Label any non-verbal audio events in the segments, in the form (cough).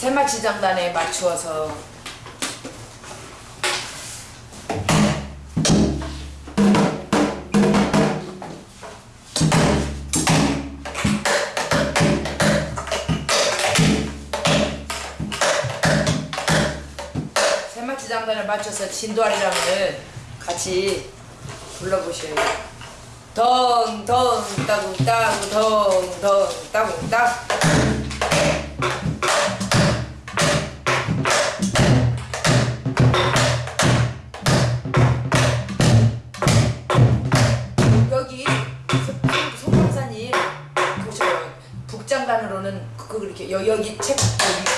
세마치 장단에 맞추어서 세마치 장단에 맞춰서 진도아리랑을 같이 불러보셔요. 덩덩 따궁 따궁 덩덩 따궁 따. 여, 여기 책 여기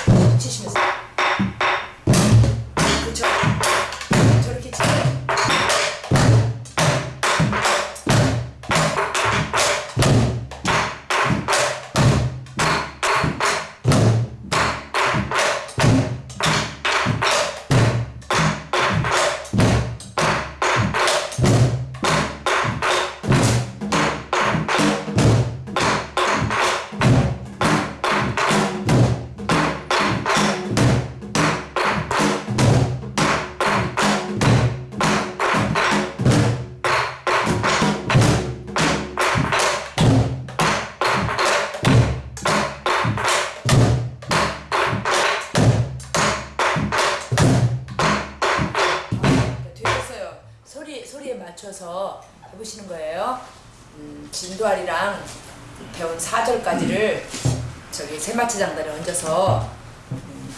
음,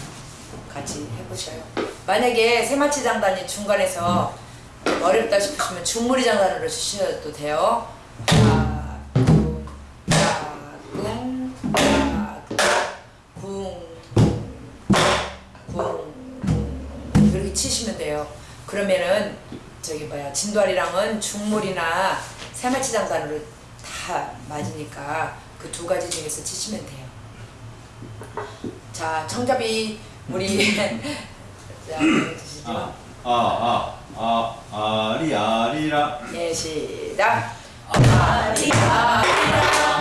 같이 해보셔요. 만약에 세마치 장단이 중간에서 좀 어렵다 싶으시면 중무리 장단으로 주셔도 돼요. 치시면 돼요. 그러면은 저기 뭐야 진도아리랑은 중물이나 세마치 장단으로 다 맞으니까 그 두 가지 중에서 치시면 돼요. 자 청잡이 우리 (laughs) 자 드시죠. 아, 아, 아, 아, 아리, 아리라. 예 시작. 아리 아리랑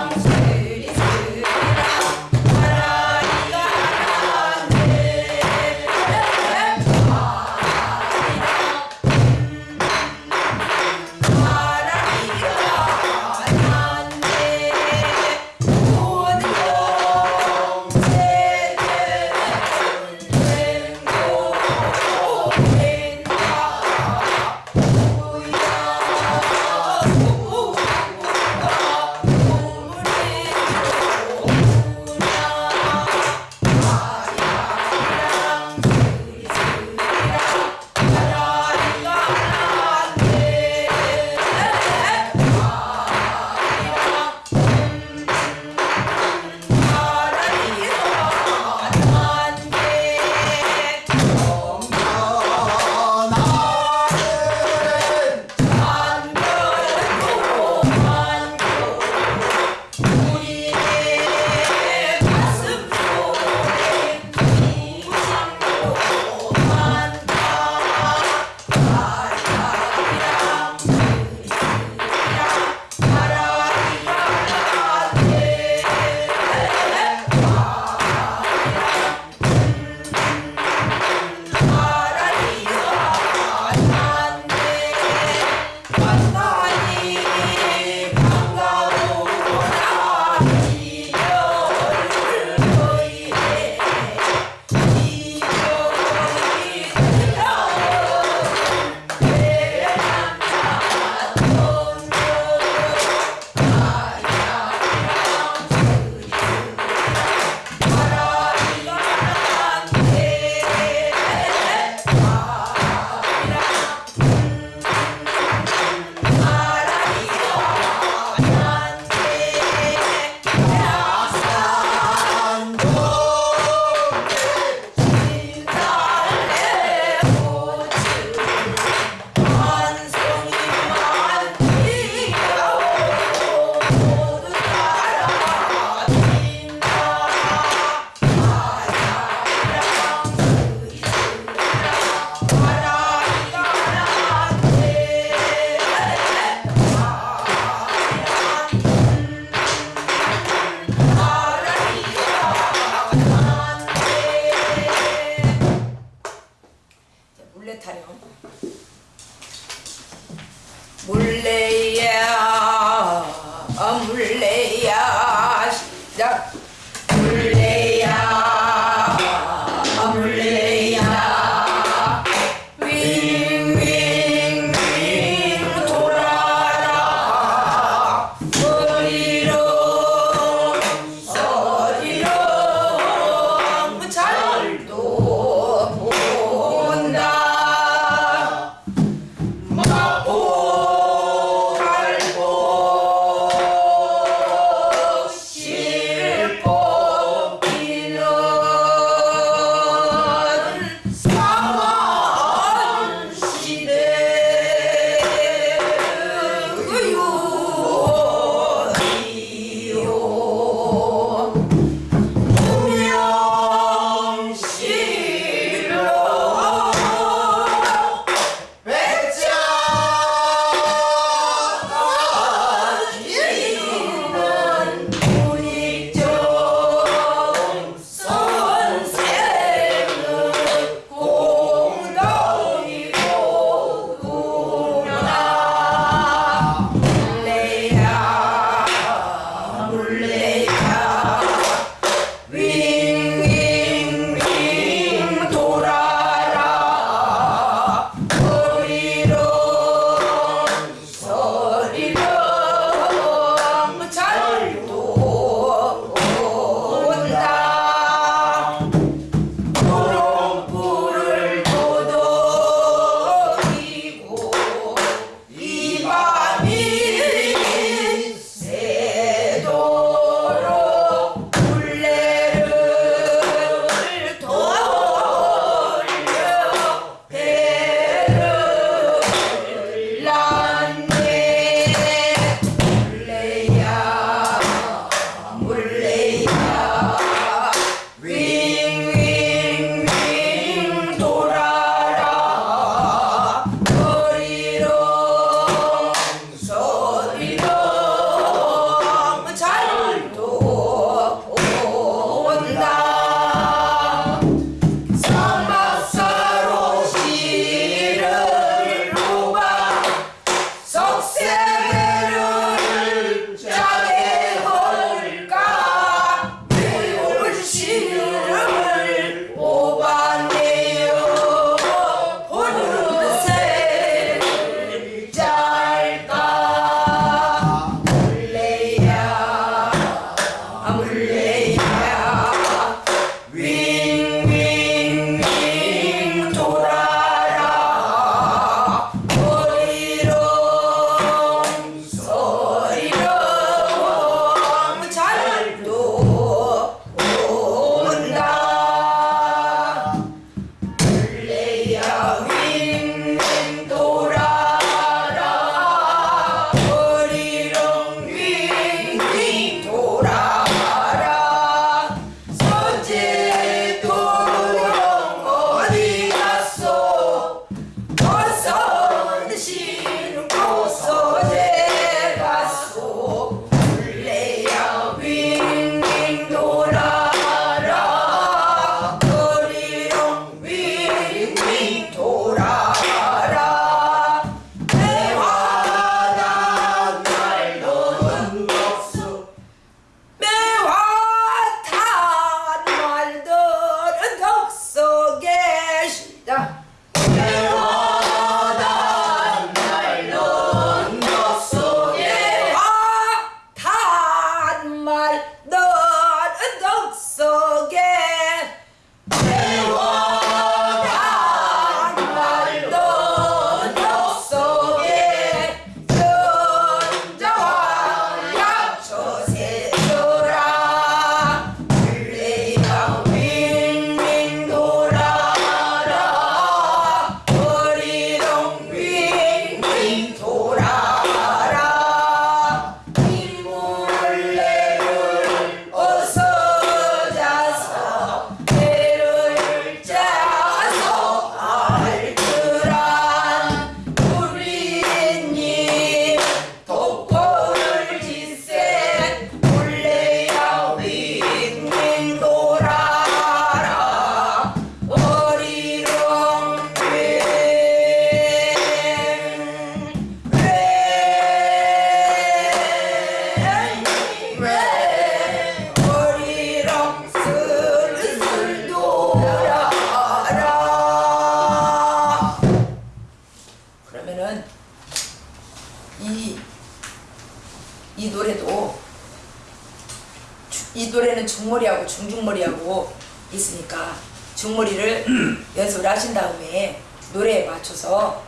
중머리를 (clears throat) 연습을 하신 다음에 노래에 맞춰서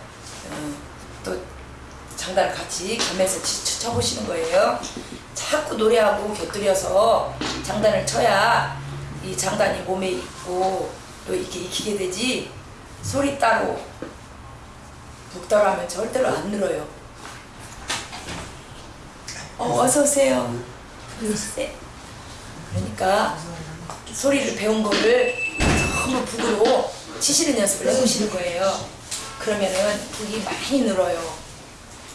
어, 또 장단을 같이 겸해서 치- 쳐보시는 거예요. 자꾸 노래하고 곁들여서 장단을 쳐야 이 장단이 몸에 있고 또 이렇게 익히게 되지 소리 따로 북 따로 하면 절대로 안 늘어요. 어, 어서 오세요. 네. 그러니까 소리를 배운 거를 전부 북으로 치시는 연습을 해보시는 거예요. 그러면은 북이 많이 늘어요.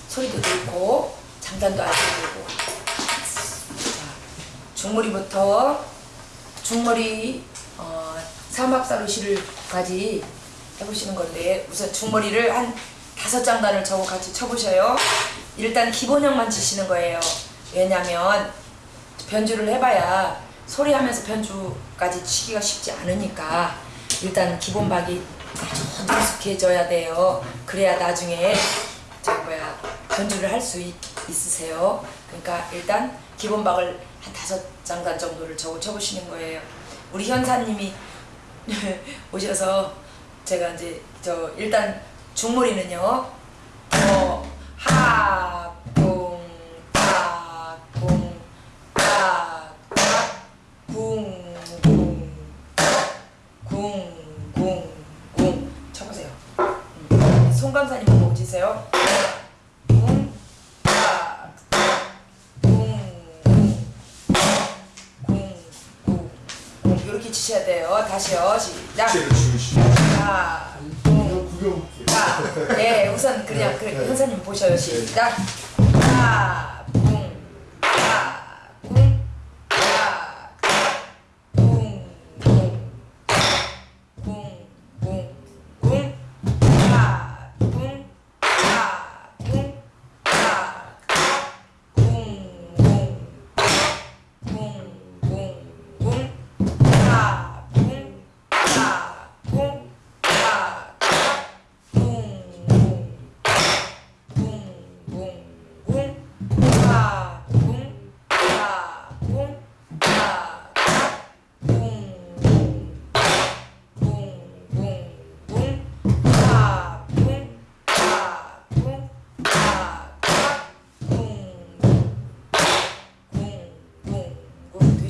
소리도 늘고 장단도 아주 늘고. 자, 중머리부터 중머리 어, 사막사루시를까지 해보시는 건데 우선 중머리를 한 다섯 장단을 저고 같이 쳐보셔요. 일단 기본형만 치시는 거예요. 왜냐면 변주를 해봐야 소리하면서 변주까지 치기가 쉽지 않으니까 일단 기본 박이 아주 능숙해져야 돼요. 그래야 나중에 저 뭐야 변주를 할 수 있으세요. 그러니까 일단 기본 박을 한 다섯 장단 정도를 적어 쳐보시는 거예요. 우리 현사님이 (laughs) 오셔서 제가 이제 저 일단 중머리는요. 어, 하, 궁. 쳐보세요. 음. 송감사님 보고 치세요. 이렇게 치셔야 돼요. 다시요. 시작. 하, 붕, 자, 네, 우선 그냥 그 현사님 보셔요. 시작. 하,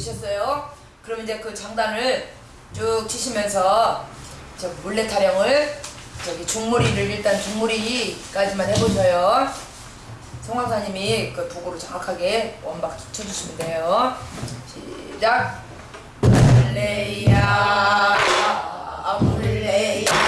되셨어요? 그럼 이제 그 장단을 쭉 치시면서 저 물레 타령을 저기 중무리를 일단 중무리까지만 해보셔요. 송강사님이 그 북으로 정확하게 원박 쳐주시면 돼요. 시작. 물레야 물레야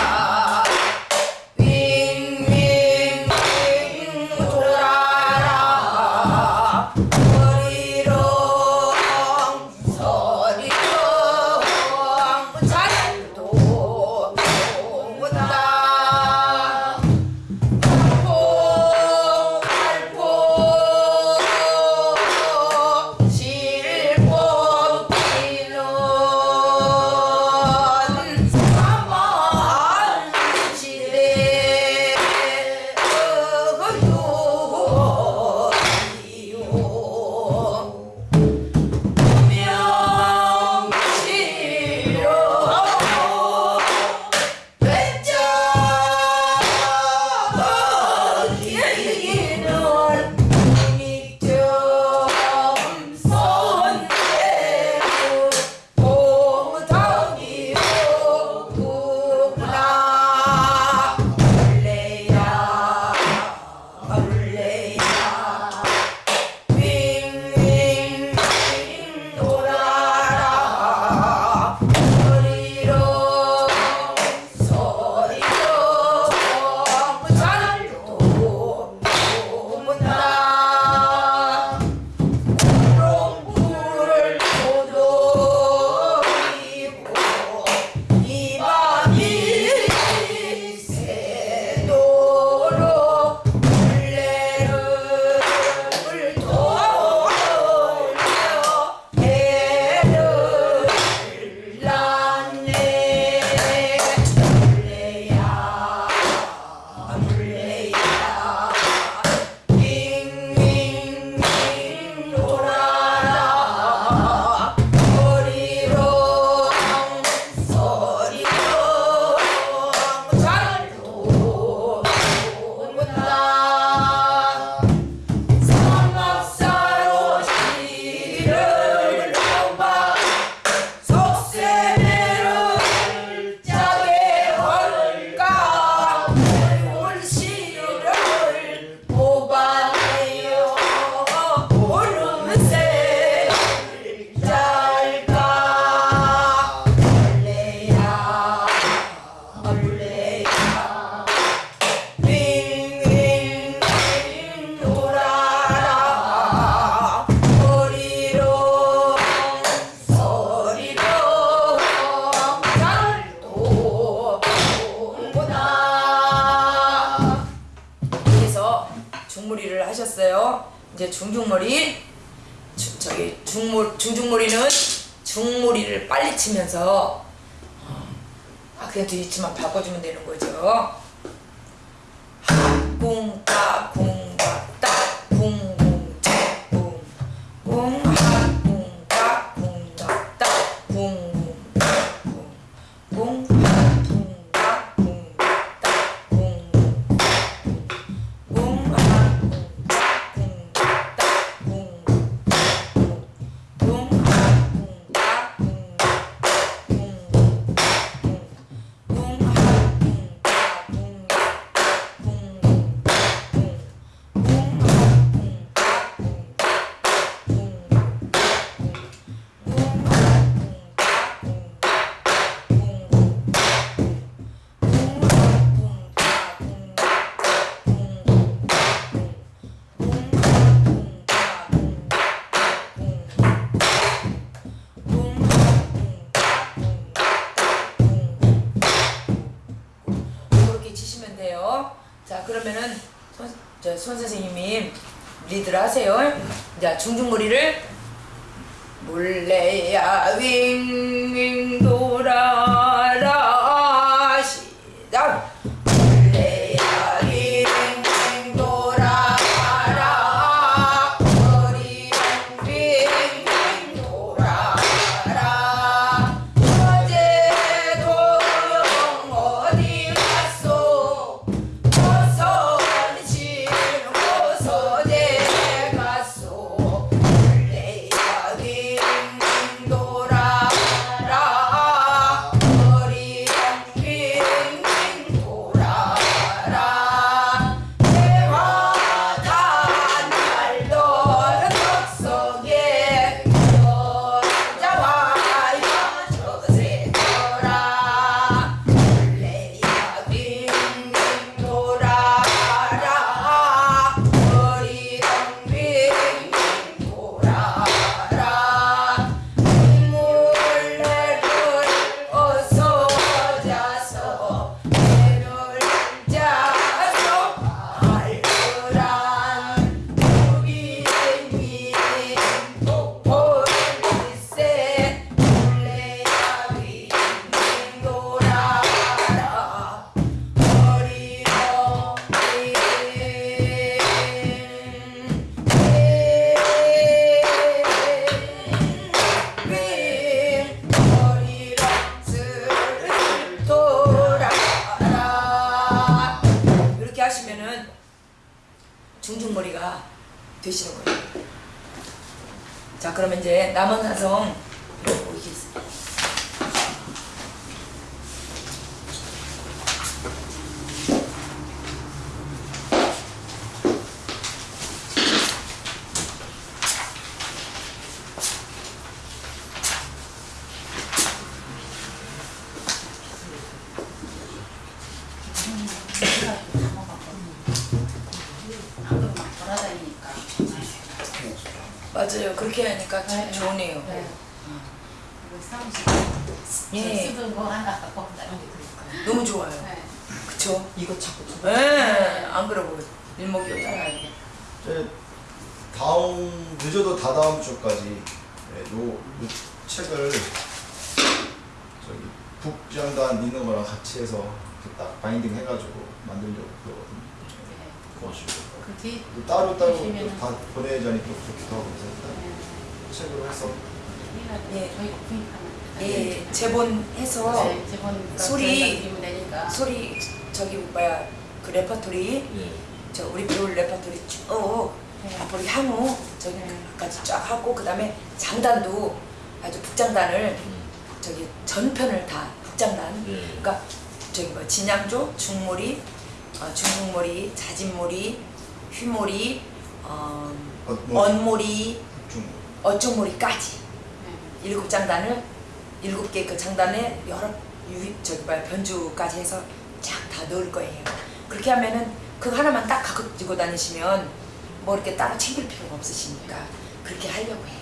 중중머리 주- 저기 중몰 중중머리는 중머리를 빨리 치면서 어, 아 그냥 뒤치만 바꿔주면 되는 거죠. 꿍따 선생님이 리드를 하세요. 자 중중머리를 몰래야 윙윙 중중머리가 되시는 거예요. 자 그러면 이제 남은 여기 있어요. 돌아다니니까. 맞아요. 그렇게 하니까 참 네. 좋으네요. 네. 그리고 사무실 예. 쓰던 거 하나 갖고 온다. 너무 좋아요. 네. 그쵸? 이거 자꾸 좀 예, 안 그러고 일목요연. 네. 이제 다음 늦어도 다다음 주까지 네, 요, 요 책을 저기 북장단 있는 거랑 같이 해서 이렇게 딱 binding 해가지고 만들려고 그러거든요. 고맙습니다. 그 뒤. 또 따로 따로 다 보내자니 또 좋기도 하고 그래서 일단 네. 책으로 해서 예. 저희 구입하는. 예, 제본해서 네, 제본 소리-. 소리 저기 뭐야 그 레퍼토리? 저 우리 배울 레퍼토리 쭉 네. 앞으로 향후 저기까지 쫙 하고 그 다음에 장단도 아주 북장단을 저기 전편을 다 북장단. 그러니까 저기 뭐 진양조 중몰이 어, 중국몰이 자진몰이 휘몰이 어, 어, 뭐, 언몰이 중 어쩌몰이까지 네. 일곱 장단을 일곱 개 그 장단에 여러 유 저기 뭐야 변주까지 해서 쫙 다 넣을 거예요. 그렇게 하면은 그 하나만 딱 갖고 지고 다니시면 뭐 이렇게 따로 챙길 필요가 없으시니까 그렇게 하려고 해요.